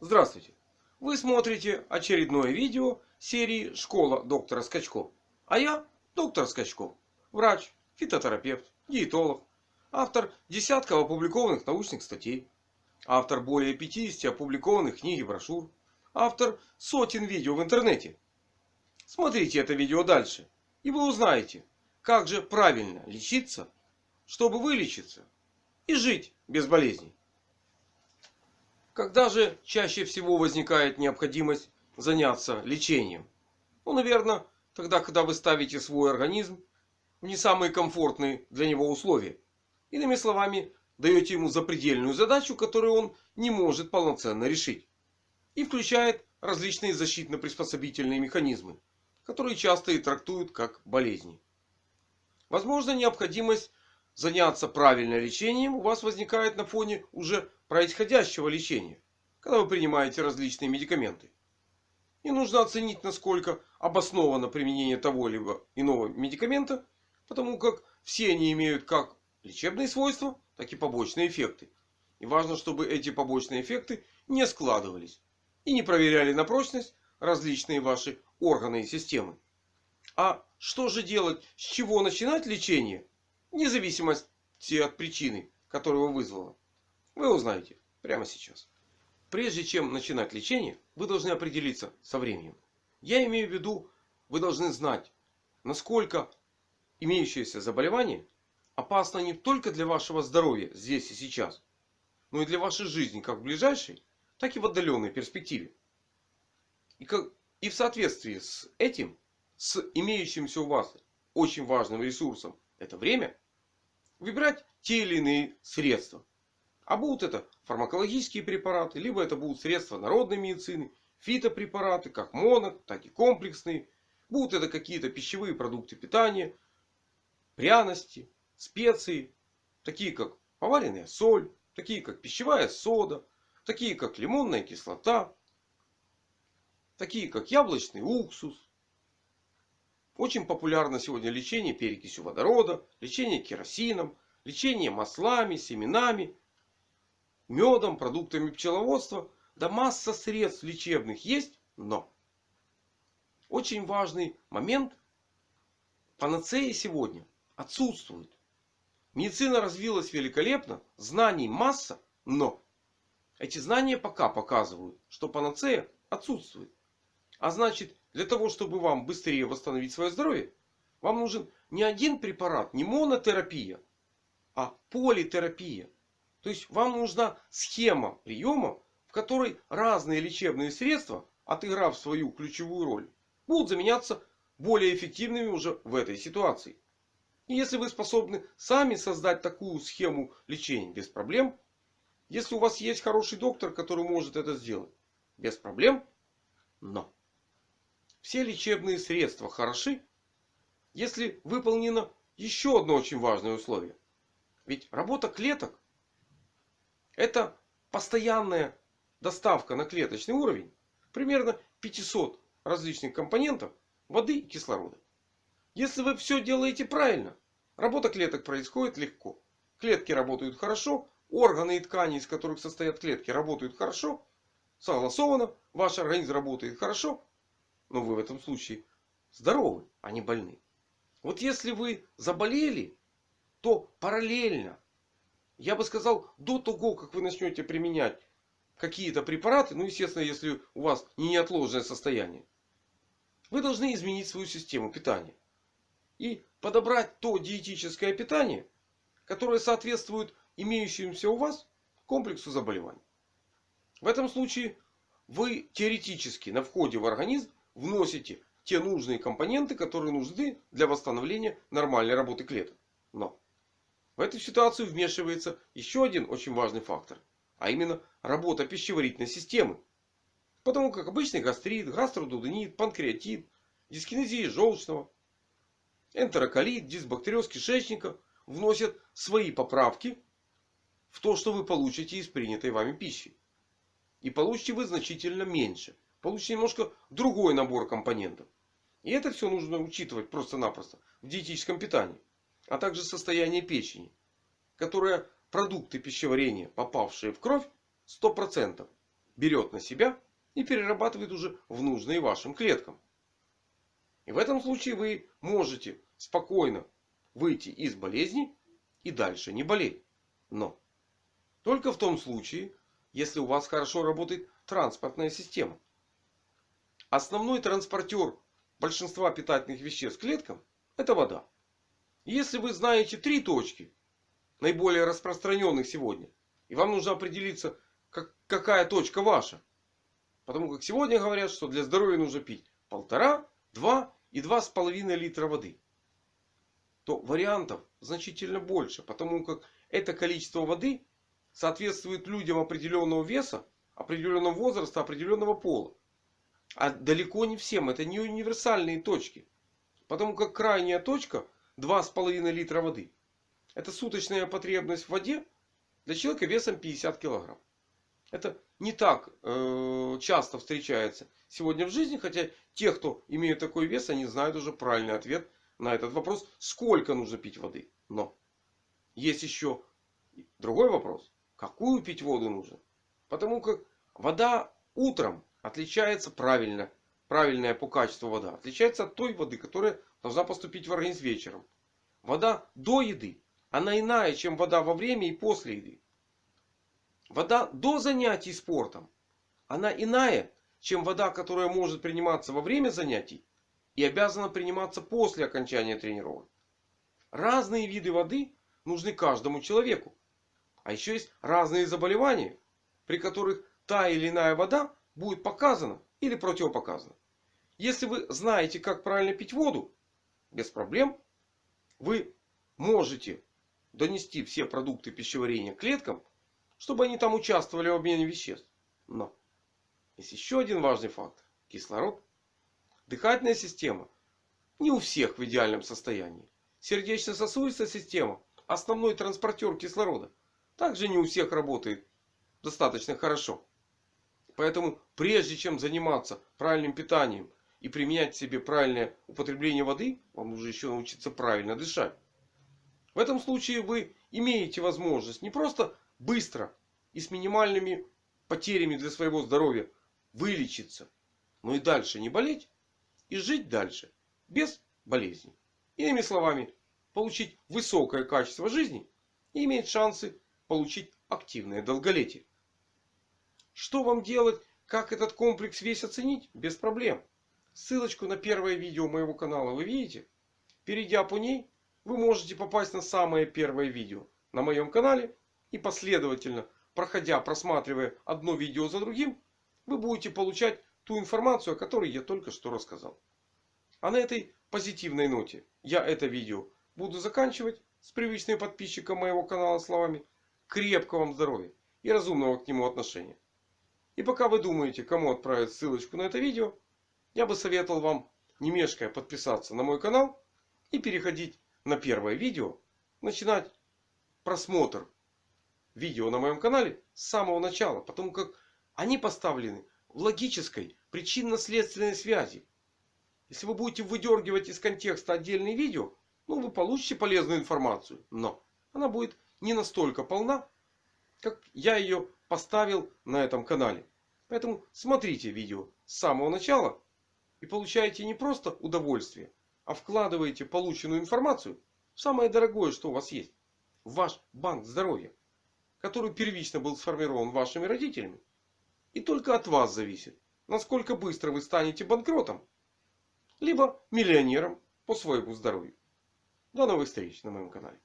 Здравствуйте! Вы смотрите очередное видео серии «Школа доктора Скачко». А я доктор Скачко. Врач, фитотерапевт, диетолог. Автор десятков опубликованных научных статей. Автор более 50 опубликованных книг и брошюр. Автор сотен видео в интернете. Смотрите это видео дальше. И вы узнаете, как же правильно лечиться, чтобы вылечиться и жить без болезней. Когда же чаще всего возникает необходимость заняться лечением? Ну, наверное, тогда, когда вы ставите свой организм в не самые комфортные для него условия. Иными словами, даете ему запредельную задачу, которую он не может полноценно решить. И включает различные защитно-приспособительные механизмы, которые часто и трактуют как болезни. Возможно, необходимость заняться правильным лечением у вас возникает на фоне уже происходящего лечения, когда вы принимаете различные медикаменты. И нужно оценить, насколько обосновано применение того либо иного медикамента, потому как все они имеют как лечебные свойства, так и побочные эффекты. И важно, чтобы эти побочные эффекты не складывались и не проверяли на прочность различные ваши органы и системы. А что же делать, с чего начинать лечение? Вне от причины, которая его вызвала. Вы узнаете прямо сейчас. Прежде чем начинать лечение, вы должны определиться со временем. Я имею в виду, вы должны знать, насколько имеющееся заболевание опасно не только для вашего здоровья здесь и сейчас, но и для вашей жизни как в ближайшей, так и в отдаленной перспективе. И, как, и в соответствии с этим, с имеющимся у вас очень важным ресурсом это время, выбирать те или иные средства. А будут это фармакологические препараты, либо это будут средства народной медицины, фитопрепараты, как моно, так и комплексные. Будут это какие-то пищевые продукты питания, пряности, специи, такие как поваренная соль, такие как пищевая сода, такие как лимонная кислота, такие как яблочный уксус, очень популярно сегодня лечение перекисью водорода, лечение керосином, лечение маслами, семенами, медом, продуктами пчеловодства. Да масса средств лечебных есть, но очень важный момент. Панацеи сегодня отсутствует. Медицина развилась великолепно, знаний масса, но эти знания пока показывают, что панацея отсутствует. А значит, для того, чтобы вам быстрее восстановить свое здоровье, вам нужен не один препарат, не монотерапия, а политерапия. То есть вам нужна схема приема, в которой разные лечебные средства, отыграв свою ключевую роль, будут заменяться более эффективными уже в этой ситуации. И если вы способны сами создать такую схему лечения без проблем, если у вас есть хороший доктор, который может это сделать без проблем, но все лечебные средства хороши, если выполнено еще одно очень важное условие. Ведь работа клеток это постоянная доставка на клеточный уровень примерно 500 различных компонентов воды и кислорода. Если вы все делаете правильно, работа клеток происходит легко. Клетки работают хорошо, органы и ткани, из которых состоят клетки, работают хорошо, согласованно, ваш организм работает хорошо, но вы в этом случае здоровы, а не больны. Вот если вы заболели, то параллельно, я бы сказал, до того, как вы начнете применять какие-то препараты, ну естественно, если у вас не неотложное состояние, вы должны изменить свою систему питания. И подобрать то диетическое питание, которое соответствует имеющемуся у вас комплексу заболеваний. В этом случае вы теоретически на входе в организм вносите те нужные компоненты, которые нужны для восстановления нормальной работы клеток. Но в эту ситуацию вмешивается еще один очень важный фактор. А именно работа пищеварительной системы. Потому как обычный гастрит, гастродуденит, панкреатит, дискинезия желчного, энтероколит, дисбактериоз кишечника вносят свои поправки в то, что вы получите из принятой вами пищи. И получите вы значительно меньше получите немножко другой набор компонентов. И это все нужно учитывать просто-напросто в диетическом питании. А также состояние печени. Которая продукты пищеварения, попавшие в кровь, 100% берет на себя и перерабатывает уже в нужные вашим клеткам. И в этом случае вы можете спокойно выйти из болезни и дальше не болеть. Но только в том случае, если у вас хорошо работает транспортная система. Основной транспортер большинства питательных веществ клеткам это вода. Если вы знаете три точки, наиболее распространенных сегодня, и вам нужно определиться, как, какая точка ваша. Потому как сегодня говорят, что для здоровья нужно пить полтора, два и два с половиной литра воды. То вариантов значительно больше. Потому как это количество воды соответствует людям определенного веса, определенного возраста, определенного пола. А далеко не всем. Это не универсальные точки. Потому как крайняя точка 2,5 литра воды. Это суточная потребность в воде для человека весом 50 килограмм. Это не так э, часто встречается сегодня в жизни. Хотя те, кто имеют такой вес, они знают уже правильный ответ на этот вопрос. Сколько нужно пить воды. Но есть еще другой вопрос. Какую пить воду нужно? Потому как вода утром отличается правильно. Правильная по качеству вода. Отличается от той воды, которая должна поступить в организм вечером. Вода до еды. Она иная, чем вода во время и после еды. Вода до занятий спортом. Она иная, чем вода, которая может приниматься во время занятий. И обязана приниматься после окончания тренировок. Разные виды воды нужны каждому человеку. А еще есть разные заболевания, при которых та или иная вода будет показана или противопоказана. Если вы знаете, как правильно пить воду, без проблем, вы можете донести все продукты пищеварения клеткам, чтобы они там участвовали в обмене веществ. Но есть еще один важный фактор. Кислород. Дыхательная система не у всех в идеальном состоянии. Сердечно-сосудистая система, основной транспортер кислорода, также не у всех работает достаточно хорошо. Поэтому прежде чем заниматься правильным питанием и применять в себе правильное употребление воды, вам нужно еще научиться правильно дышать. В этом случае вы имеете возможность не просто быстро и с минимальными потерями для своего здоровья вылечиться, но и дальше не болеть и жить дальше без болезней. Иными словами, получить высокое качество жизни и иметь шансы получить активное долголетие. Что вам делать? Как этот комплекс весь оценить? Без проблем. Ссылочку на первое видео моего канала вы видите? Перейдя по ней, вы можете попасть на самое первое видео на моем канале. И последовательно, проходя, просматривая одно видео за другим, вы будете получать ту информацию, о которой я только что рассказал. А на этой позитивной ноте я это видео буду заканчивать с привычным подписчиком моего канала словами крепкого вам здоровья и разумного к нему отношения. И пока вы думаете, кому отправить ссылочку на это видео, я бы советовал вам, не мешкая, подписаться на мой канал и переходить на первое видео. Начинать просмотр видео на моем канале с самого начала. Потому как они поставлены в логической причинно-следственной связи. Если вы будете выдергивать из контекста отдельные видео, ну вы получите полезную информацию. Но она будет не настолько полна, как я ее поставил на этом канале. Поэтому смотрите видео с самого начала и получаете не просто удовольствие, а вкладываете полученную информацию в самое дорогое, что у вас есть. В ваш банк здоровья. Который первично был сформирован вашими родителями. И только от вас зависит, насколько быстро вы станете банкротом. Либо миллионером по своему здоровью. До новых встреч на моем канале.